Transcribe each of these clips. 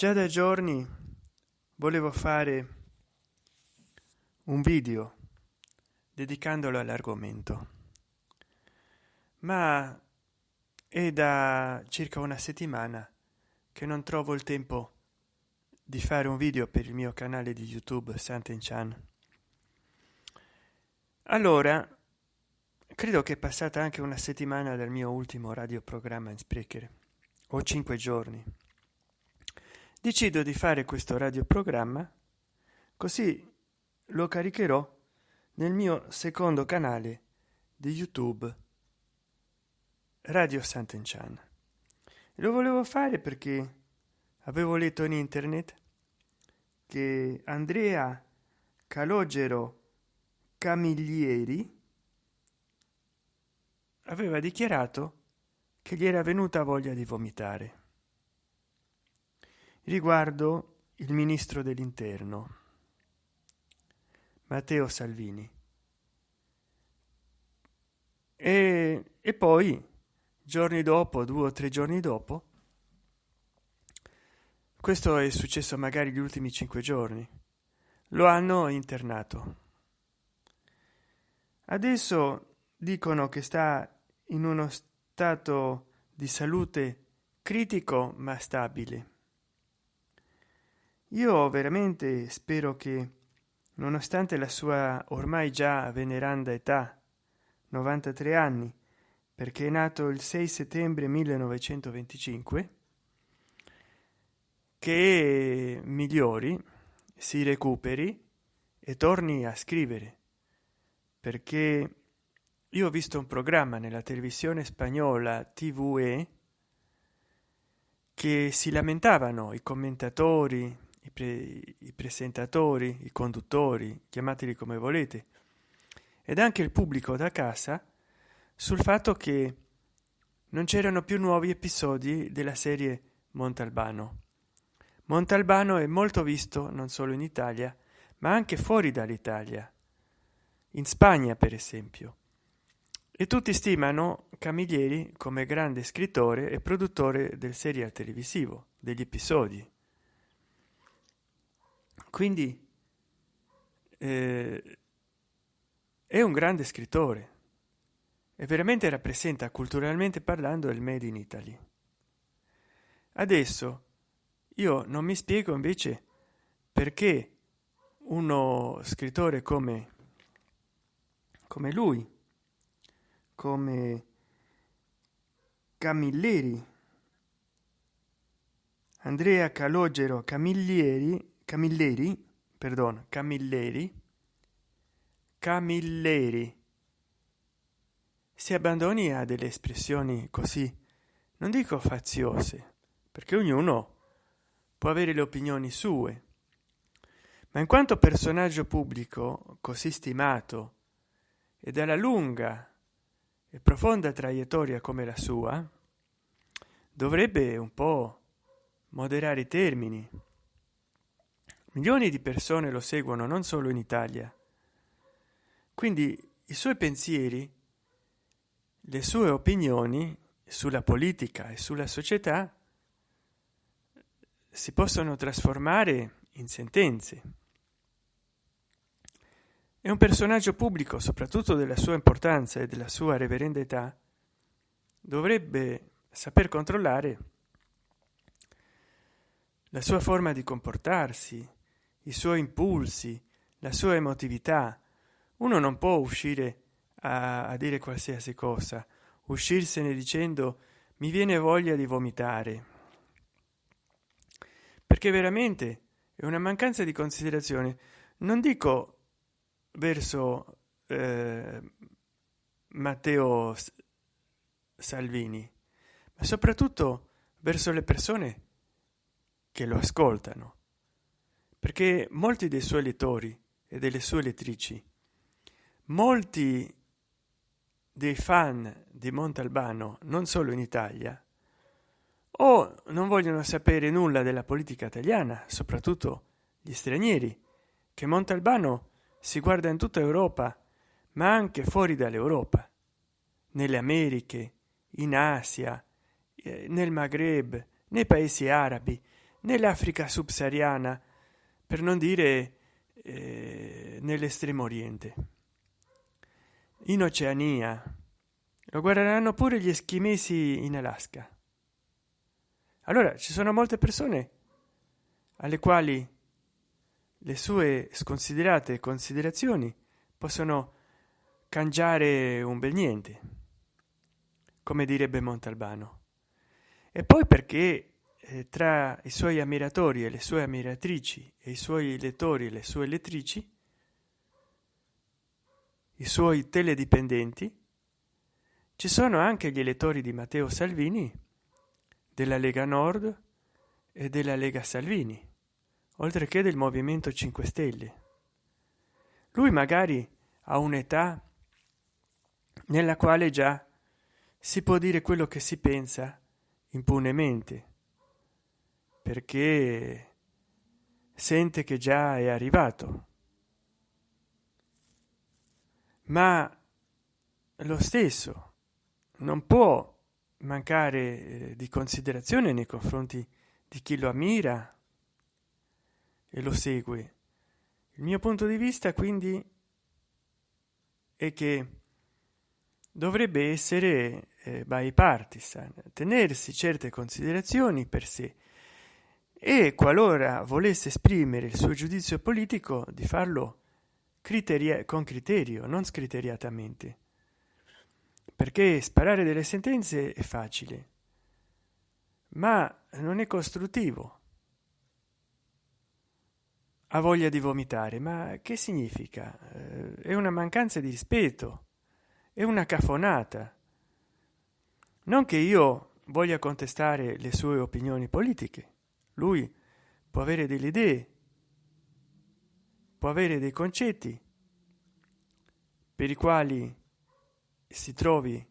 già da giorni volevo fare un video dedicandolo all'argomento. Ma è da circa una settimana che non trovo il tempo di fare un video per il mio canale di youtube santen chan allora credo che è passata anche una settimana dal mio ultimo radioprogramma in sprecher o cinque giorni decido di fare questo radioprogramma così lo caricherò nel mio secondo canale di youtube radio sant'enchan. Lo volevo fare perché avevo letto in internet che andrea calogero camiglieri aveva dichiarato che gli era venuta voglia di vomitare riguardo il ministro dell'interno matteo salvini. E, e poi giorni dopo due o tre giorni dopo questo è successo magari gli ultimi cinque giorni. Lo hanno internato. Adesso dicono che sta in uno stato di salute critico ma stabile io veramente spero che nonostante la sua ormai già veneranda età 93 anni perché è nato il 6 settembre 1925 che migliori si recuperi e torni a scrivere. Perché io ho visto un programma nella televisione spagnola tve che si lamentavano i commentatori i, pre i presentatori i conduttori chiamateli come volete. Ed anche il pubblico da casa sul fatto che non c'erano più nuovi episodi della serie montalbano. Montalbano è molto visto non solo in italia ma anche fuori dall'italia. In spagna per esempio. E tutti stimano Camilleri come grande scrittore e produttore del serial televisivo degli episodi quindi eh, è un grande scrittore e veramente rappresenta culturalmente parlando il made in italy. Adesso io non mi spiego invece perché uno scrittore come come lui come camilleri andrea calogero camilleri camilleri perdono camilleri camilleri. Si abbandoni a delle espressioni così non dico faziose perché ognuno può avere le opinioni sue ma in quanto personaggio pubblico così stimato e dalla lunga e profonda traiettoria come la sua dovrebbe un po moderare i termini milioni di persone lo seguono non solo in italia. Quindi i suoi pensieri le sue opinioni sulla politica e sulla società si possono trasformare in sentenze. È un personaggio pubblico soprattutto della sua importanza e della sua reverenda età. Dovrebbe saper controllare la sua forma di comportarsi i suoi impulsi la sua emotività. Uno non può uscire a, a dire qualsiasi cosa. Uscirsene dicendo mi viene voglia di vomitare. Perché veramente è una mancanza di considerazione. Non dico verso eh, matteo salvini ma soprattutto verso le persone che lo ascoltano perché molti dei suoi lettori e delle sue lettrici molti dei fan di montalbano non solo in italia o non vogliono sapere nulla della politica italiana soprattutto gli stranieri che montalbano si guarda in tutta europa ma anche fuori dall'europa nelle americhe in asia eh, nel maghreb nei paesi arabi nell'africa subsahariana per non dire eh, nell'estremo oriente. In oceania. Lo guarderanno pure gli eschimesi in alaska. Allora ci sono molte persone alle quali le sue sconsiderate considerazioni possono cangiare un bel niente come direbbe montalbano. E poi perché tra i suoi ammiratori e le sue ammiratrici e i suoi lettori e le sue lettrici i suoi teledipendenti ci sono anche gli elettori di matteo salvini della lega nord e della lega salvini oltre che del movimento 5 stelle. Lui magari ha un'età nella quale già si può dire quello che si pensa impunemente perché sente che già è arrivato. Ma lo stesso non può mancare eh, di considerazione nei confronti di chi lo ammira e lo segue. Il mio punto di vista quindi è che dovrebbe essere eh, bipartisan tenersi certe considerazioni per sé e qualora volesse esprimere il suo giudizio politico di farlo criteria con criterio non scriteriatamente. Perché sparare delle sentenze è facile ma non è costruttivo. Ha voglia di vomitare ma che significa? Eh, è una mancanza di rispetto è una cafonata. Non che io voglia contestare le sue opinioni politiche lui può avere delle idee può avere dei concetti per i quali si trovi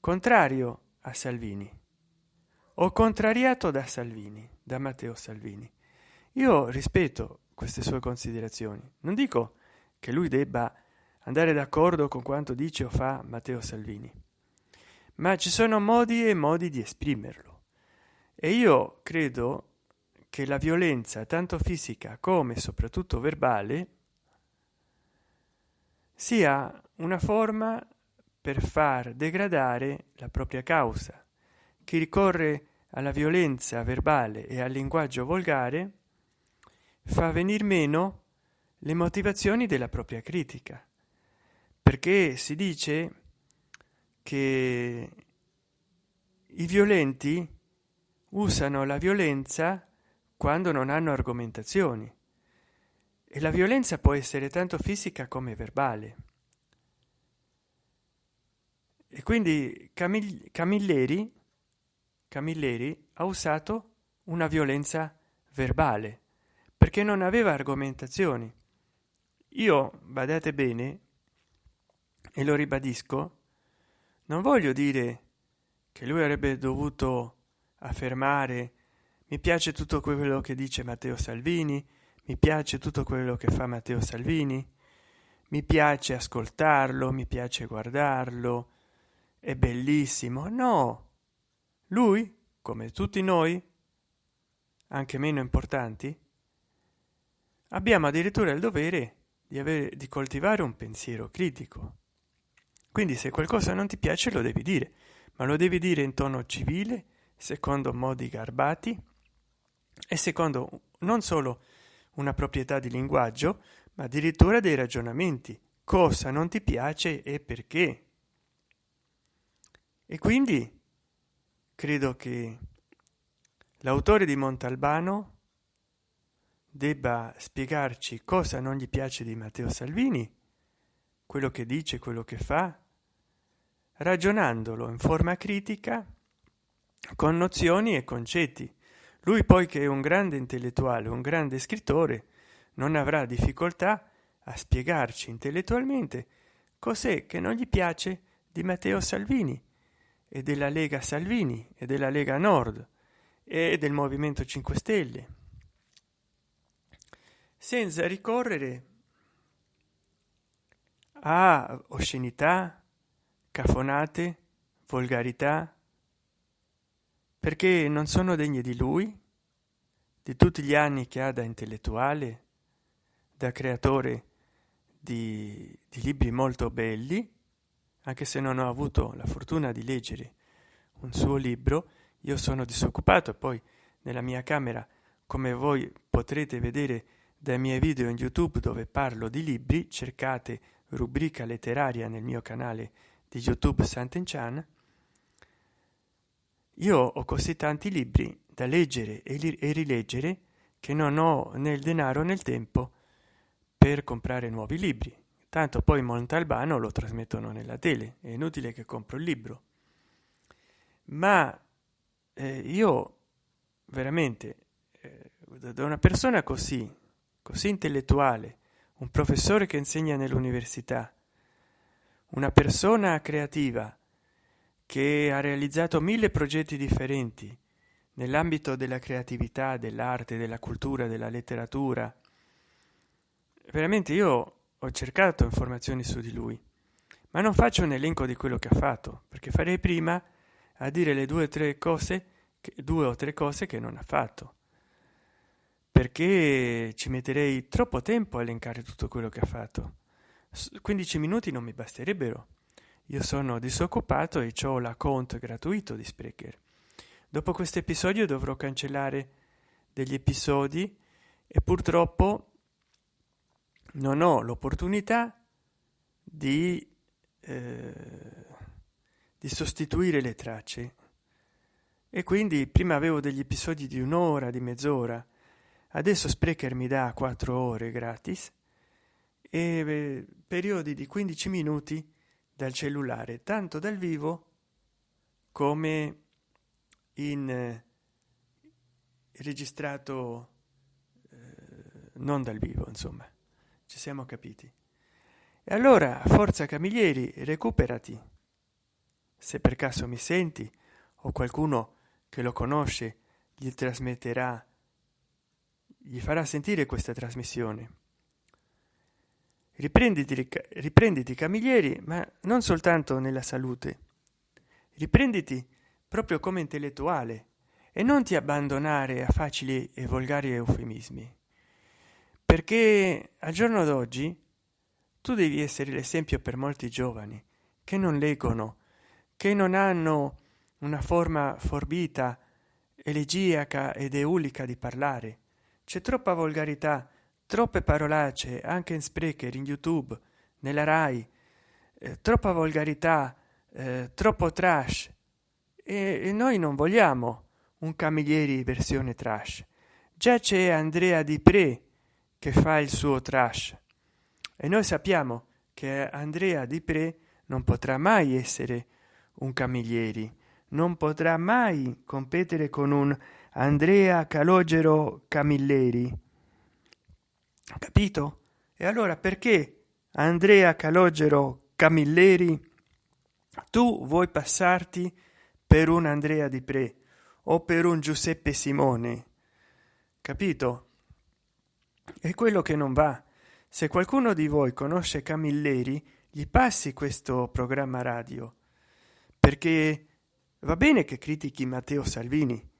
contrario a salvini o contrariato da salvini da matteo salvini. Io rispetto queste sue considerazioni. Non dico che lui debba andare d'accordo con quanto dice o fa matteo salvini ma ci sono modi e modi di esprimerlo. E io credo che la violenza tanto fisica come soprattutto verbale sia una forma per far degradare la propria causa. Chi ricorre alla violenza verbale e al linguaggio volgare fa venir meno le motivazioni della propria critica perché si dice che i violenti usano la violenza quando non hanno argomentazioni. E la violenza può essere tanto fisica come verbale. E quindi Camil camilleri camilleri ha usato una violenza verbale perché non aveva argomentazioni. Io badate bene e lo ribadisco non voglio dire che lui avrebbe dovuto affermare mi piace tutto quello che dice matteo salvini mi piace tutto quello che fa matteo salvini mi piace ascoltarlo mi piace guardarlo. È bellissimo. No! Lui come tutti noi anche meno importanti abbiamo addirittura il dovere di avere di coltivare un pensiero critico. Quindi se qualcosa non ti piace lo devi dire ma lo devi dire in tono civile secondo modi garbati e secondo non solo una proprietà di linguaggio ma addirittura dei ragionamenti. Cosa non ti piace e perché? E quindi credo che l'autore di montalbano debba spiegarci cosa non gli piace di matteo salvini quello che dice quello che fa ragionandolo in forma critica con nozioni e concetti lui poi che è un grande intellettuale un grande scrittore non avrà difficoltà a spiegarci intellettualmente cos'è che non gli piace di matteo salvini e della lega salvini e della lega nord e del movimento 5 stelle. Senza ricorrere a oscenità cafonate volgarità perché non sono degne di lui di tutti gli anni che ha da intellettuale da creatore di, di libri molto belli anche se non ho avuto la fortuna di leggere un suo libro io sono disoccupato poi nella mia camera come voi potrete vedere dai miei video in youtube dove parlo di libri cercate rubrica letteraria nel mio canale di youtube Sant'Enchan io ho così tanti libri da leggere e, li e rileggere che non ho né il denaro né il tempo per comprare nuovi libri. Tanto poi montalbano lo trasmettono nella tele è inutile che compro il libro. Ma eh, io veramente eh, da una persona così così intellettuale un professore che insegna nell'università una persona creativa che ha realizzato mille progetti differenti nell'ambito della creatività dell'arte della cultura della letteratura. Veramente io ho cercato informazioni su di lui ma non faccio un elenco di quello che ha fatto perché farei prima a dire le due o tre cose che due o tre cose che non ha fatto. Perché ci metterei troppo tempo a elencare tutto quello che ha fatto. 15 minuti non mi basterebbero io sono disoccupato e ho l'account gratuito di sprecher dopo questo episodio dovrò cancellare degli episodi e purtroppo non ho l'opportunità di, eh, di sostituire le tracce. E quindi prima avevo degli episodi di un'ora di mezz'ora. Adesso sprecher mi dà quattro ore gratis e eh, periodi di 15 minuti dal cellulare tanto dal vivo come in eh, registrato eh, non dal vivo insomma. Ci siamo capiti. E allora forza camiglieri recuperati. Se per caso mi senti o qualcuno che lo conosce gli trasmetterà gli farà sentire questa trasmissione riprenditi riprenditi camiglieri ma non soltanto nella salute. Riprenditi proprio come intellettuale e non ti abbandonare a facili e volgari eufemismi. Perché al giorno d'oggi tu devi essere l'esempio per molti giovani che non leggono che non hanno una forma forbita elegiaca ed eulica di parlare. C'è troppa volgarità troppe parolacce anche in sprecher in youtube nella rai. Eh, troppa volgarità eh, troppo trash. E, e noi non vogliamo un camilleri versione trash. Già c'è andrea di pre che fa il suo trash. E noi sappiamo che andrea di pre non potrà mai essere un camiglieri non potrà mai competere con un andrea calogero camilleri capito? E allora perché andrea calogero camilleri tu vuoi passarti per un andrea di pre o per un giuseppe simone? Capito? È quello che non va. Se qualcuno di voi conosce camilleri gli passi questo programma radio perché va bene che critichi matteo salvini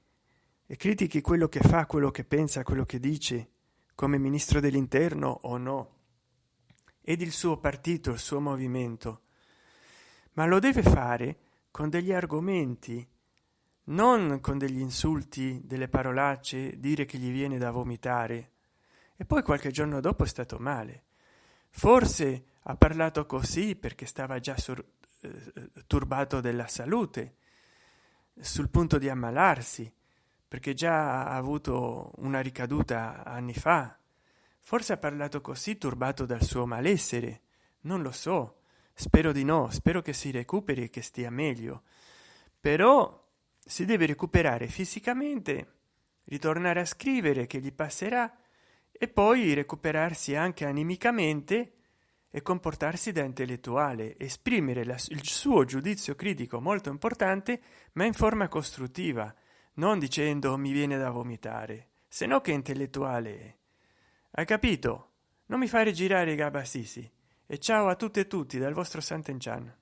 e critichi quello che fa quello che pensa quello che dice come ministro dell'interno o no ed il suo partito il suo movimento. Ma lo deve fare con degli argomenti non con degli insulti delle parolacce dire che gli viene da vomitare. E poi qualche giorno dopo è stato male. Forse ha parlato così perché stava già sur, eh, turbato della salute sul punto di ammalarsi perché già ha avuto una ricaduta anni fa. Forse ha parlato così turbato dal suo malessere. Non lo so. Spero di no. Spero che si recuperi e che stia meglio. Però si deve recuperare fisicamente ritornare a scrivere che gli passerà e poi recuperarsi anche animicamente e comportarsi da intellettuale esprimere la, il suo giudizio critico molto importante ma in forma costruttiva non dicendo mi viene da vomitare se no che intellettuale hai capito? Non mi fare girare i gabassisi e ciao a tutte e tutti dal vostro sant'enchan